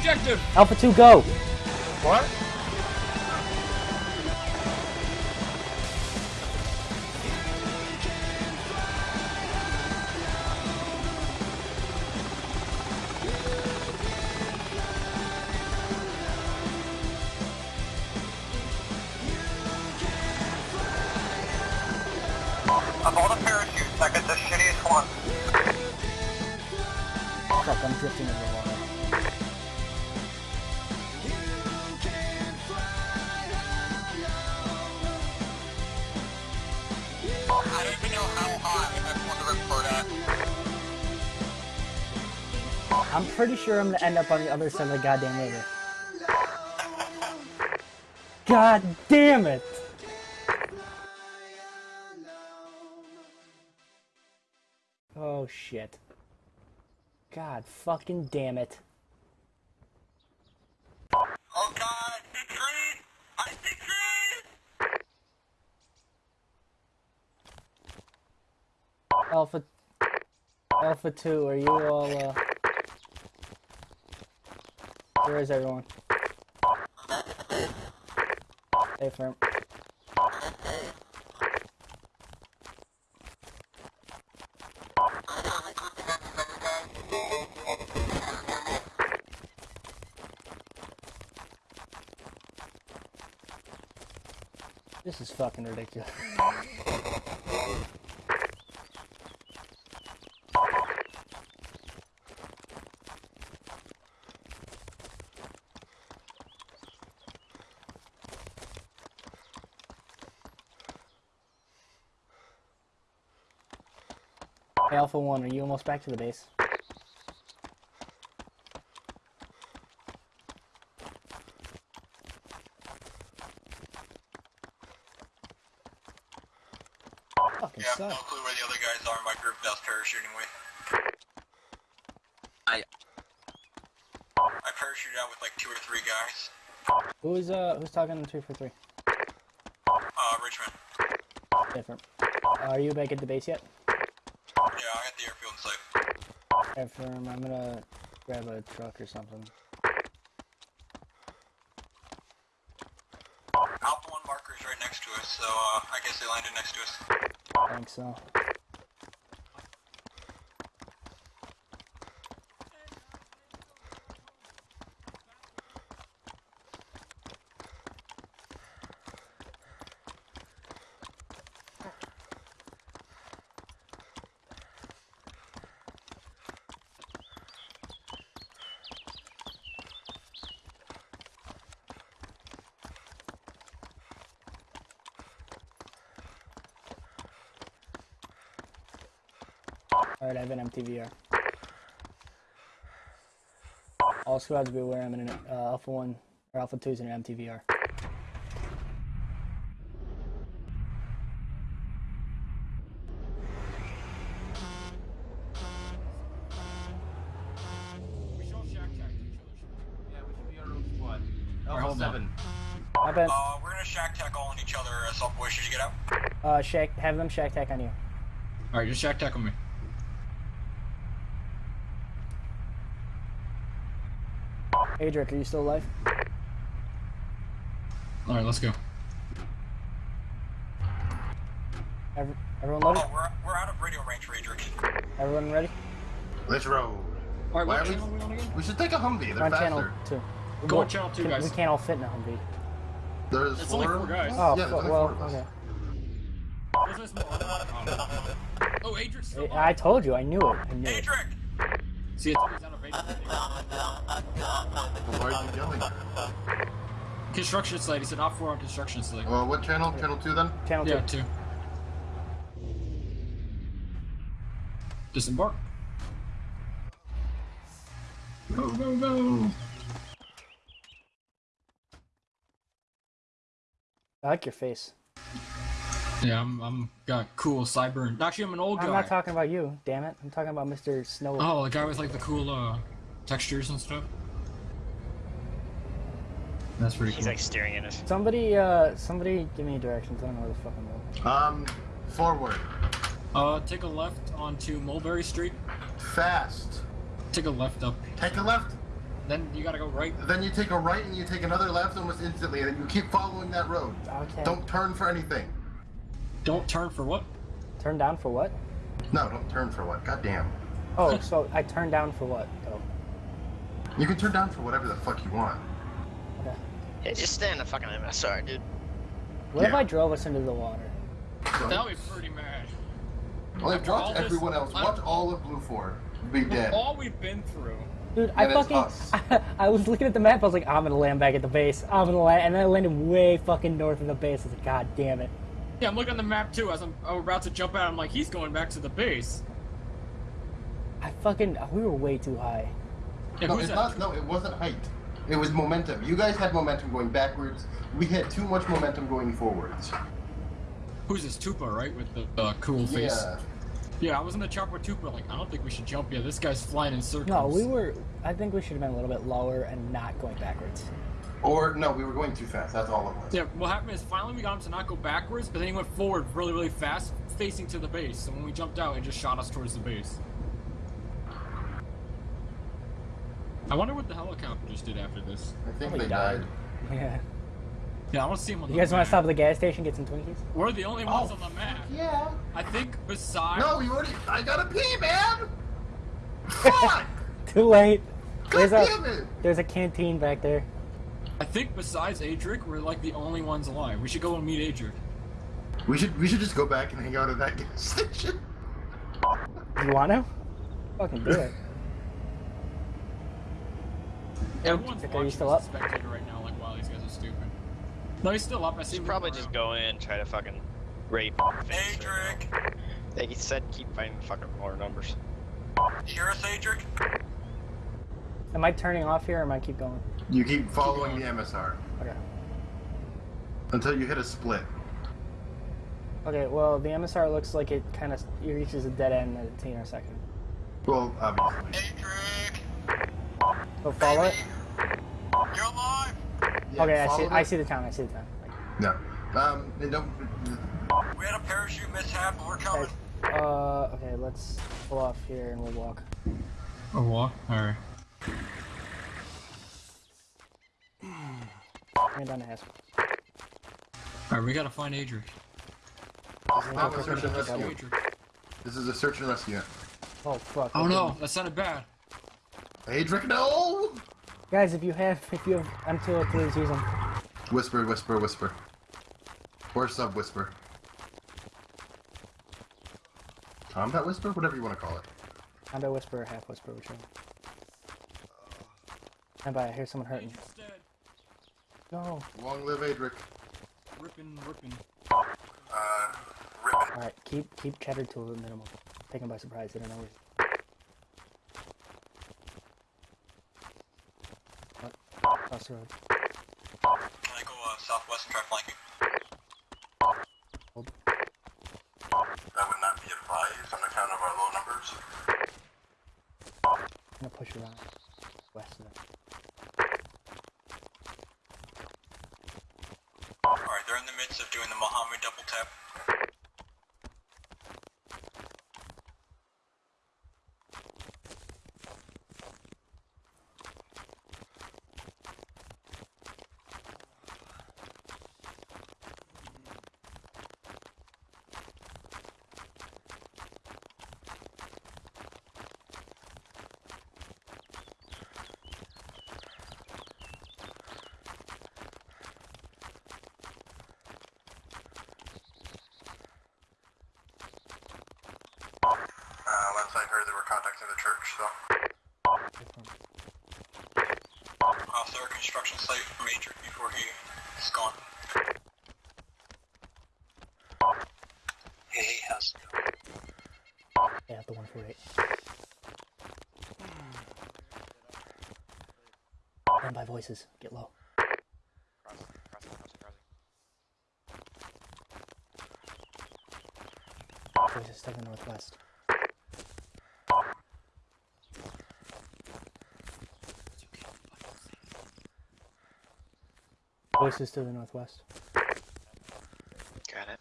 objective! Alpha 2, go! What? Of all the parachutes, I got the shittiest one. Fuck, I'm drifting into the water. I'm pretty sure I'm gonna end up on the other side of the goddamn river. God damn it! Oh shit. God fucking damn it. Oh god, I see Alpha Alpha 2, are you all uh Where is everyone? Stay firm. This is fucking ridiculous. Alpha 1, are you almost back to the base? Fucking Yeah, no clue where the other guys are. My group does parachuting with. I- I parachuted out with like two or three guys. Who's uh who's talking to two for three? Uh, Richmond. Different. Are you back at the base yet? Yeah, I got the airfield in I'm gonna grab a truck or something. Alpha 1 marker is right next to us, so uh, I guess they landed next to us. I think so. Alright, I have an MTVR. All squads be aware I'm in an uh, Alpha 1 or Alpha 2's in an MTVR. We should all shack each other. Yeah, we should be our own squad. Alright, hold on. seven. I bet Uh, we're gonna shack tack all on each other. Uh, Salt Boy, should you get out? uh, Shack, have them shack tack on you. Alright, just shack tack on me. Adric, are you still alive? Alright, let's go. Every, everyone loaded? Oh, we're, we're out of radio range, Radric. Everyone ready? Let's roll. Alright, Why what are we- are we on again? We should take a Humvee. They're on channel faster. 2. Go on channel two, Can- guys. We can't all fit in a Humvee. There's It's four. only four guys. Oh, Yeah, fu- there's only well, four okay. Wasn't it small? Oh, no. Oh, still I I told you, I knew it. I knew it. Adric! See, it's he's out of radio. Why are you yelling? Construction site. He said not four on construction site. Well, what channel? Channel two then? Channel Yeah, 2. two. Disembark. Go, go, go! I like your face. Yeah, I'm, I'm got cool cyber. Actually, I'm an old guy. I'm not talking about you, damn it. I'm talking about Mr. Snow. Oh, the guy with like the cool uh textures and stuff. That's pretty cool. He's cool. like staring at us. Somebody, uh, somebody give me directions. I don't know where the fuck I'm going. Um, forward. Uh, take a left onto Mulberry Street. Fast. Take a left up. Take a left. Then you gotta go right. Then you take a right and you take another left almost instantly, and then you keep following that road. Okay. Don't turn for anything. Don't turn for what? Turn down for what? No, don't turn for what? God damn. Oh, so I turned down for what, though? You can turn down for whatever the fuck you want. Okay. Yeah, just stay in the fucking MSR, dude. What if I drove us into the water? So, That would be pretty mad. well, after all watch this- everyone else. I- Watch all of Blue Four. Be dead. All we've been through. Dude, I And it's fucking. us. I, was looking at the map. I was like, I'm gonna land back at the base. I'm gonna land, and then I landed way fucking north of the base. I was like, God damn it. Yeah, I'm looking at the map too. As I'm, I'm about to jump out, I'm like, he's going back to the base. I fucking. We were way too high. Yeah, No, it's that? not. No, it wasn't height. It was momentum. You guys had momentum going backwards. We had too much momentum going forwards. Who's this Tupa, right? With the uh, cool face. Yeah. Yeah, I was in the chopper with Tupa. Like, I don't think we should jump yet. This guy's flying in circles. No, we were. I think we should have been a little bit lower and not going backwards. Or no, we were going too fast. That's all it was. Yeah, what happened is finally we got him to not go backwards, but then he went forward really, really fast, facing to the base. So when we jumped out, it just shot us towards the base. I wonder what the helicopter just did after this. I think Probably they died. Yeah. Yeah, I want to see him on You guys want to stop at the gas station get some Twinkies? We're the only ones Oh, on the map. Yeah. I think besides. No, you already. I gotta pee, man. Fuck. Too late. God There's a it. there's a canteen back there. I think besides Adric, we're like the only ones alive. We should go and meet Adric. We should we should just go back and hang out at that gas station. You want to? Fucking do it. Everyone's Are you still up? spectator right now. Like, wow, these guys are stupid. No, he's still up. I see Should him probably just around. go in and try to fucking rape. Adric! He said keep finding fucking more numbers. Hear us, Adric? Am I turning off here or am I keep going? You keep following going. the MSR Okay. until you hit a split. Okay, well, the MSR looks like it kind of it reaches a dead end at a T or a second. Well, obviously. Adric! So follow it. You're alive! Yeah, Okay, I see. follow I see the town. I see the town. No. Um, they don't. We had a parachute mishap and we're coming. Okay. Uh, okay, let's pull off here and we'll walk. A walk? Alright. Bring it down to Haskell. Alright, we gotta find Adric. This is a search and rescue. Adric. This is a search and rescue. Oh fuck. Oh okay. no, that sounded bad. Adric, no! Guys, if you have if you have M203s, use them. Whisper, whisper, whisper. Or sub whisper. Combat whisper? Whatever you want to call it. Combat whisper or half whisper, whichever. And by. I hear someone hurting. Adric's. No. Long live Adric. Ripping, ripping. Uh, ripping. All right, keep keep cheddar to a minimum. Take them by surprise. They don't know. where- What? Cross the road. Can I go uh, southwest and try flanking? Hold. That would not be advised on account of our low numbers. I'm gonna push around west of them. Alright, they're in the midst of doing the Mohammed double tap. Uh, last I heard they were contacting the church, so. Off their construction site from Adric before he is gone. Hey, how's it going? Yeah, the 148. Stand by voices. Get low. Voices to the northwest. Voices to the northwest. Got it.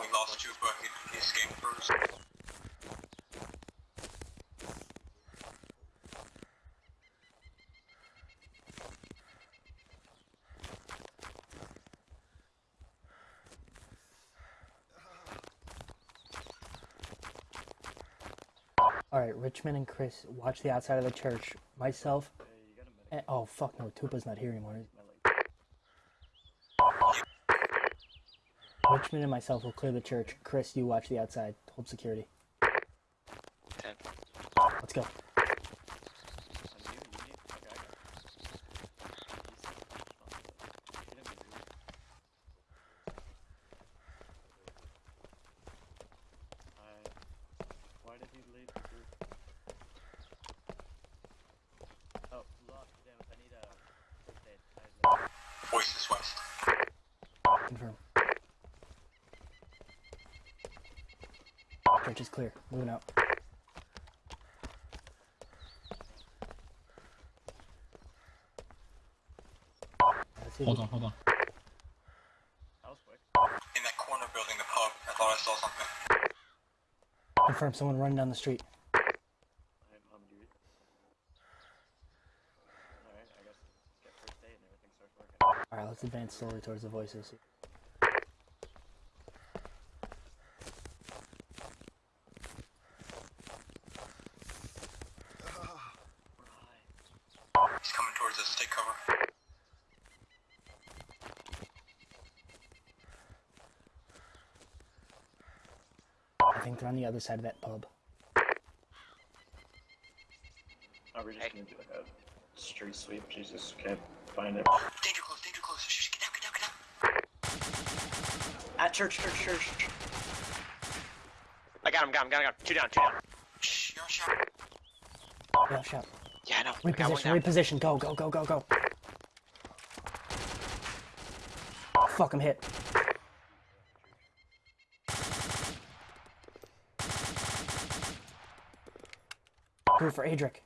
We lost Chupa, he, he escaped first. All right, Richmond and Chris, watch the outside of the church. Myself. And, oh fuck no, Tupa's not here anymore. Richmond and myself will clear the church. Chris, you watch the outside. Hold security. Ten. Let's go. Why did he leave the group? Oh, look, damn it, I need a first aid. I have Voices west. Confirm. Church is clear. Moving out. Let's see if Hold on, hold on. That was quick. In that corner building, the pub. I thought I saw something. Confirm someone running down the street. I'm, I'm dude. Alright, let's get first aid and everything starts working. Alright, let's advance slowly towards the voices. He's coming towards us. Take cover. I on the other side of that pub. Oh, we're just gonna do like a street sweep. Jesus, can't find it. Danger close. Danger close. Shh, get down. Get down. Get down. At church, church, church. I got him, got him, got him, got him. Two down, two down. Shh. You're on shot. Yeah, shout. Yeah, I know. I got one Reposition, reposition. Go, go, go, go, go. Fuck, I'm hit. For Adric.